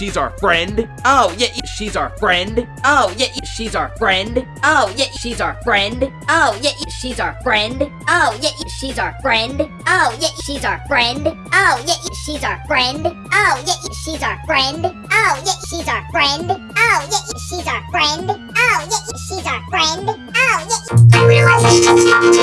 she's our friend. Oh, yeah, She's our friend. oh, yeah, She's our friend. oh, yeah, she's our friend. Oh, yeah, she's our friend. Oh, yeah, she's our friend. Oh, yeah, she's our friend. Oh, yeah, she's our friend. Oh, yeah, she's our friend. Oh, yeah, she's our friend. Oh, yeah, she's our friend. Oh, yeah, she's our friend. Oh, yeah. I realize I should